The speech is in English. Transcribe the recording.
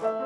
Bye.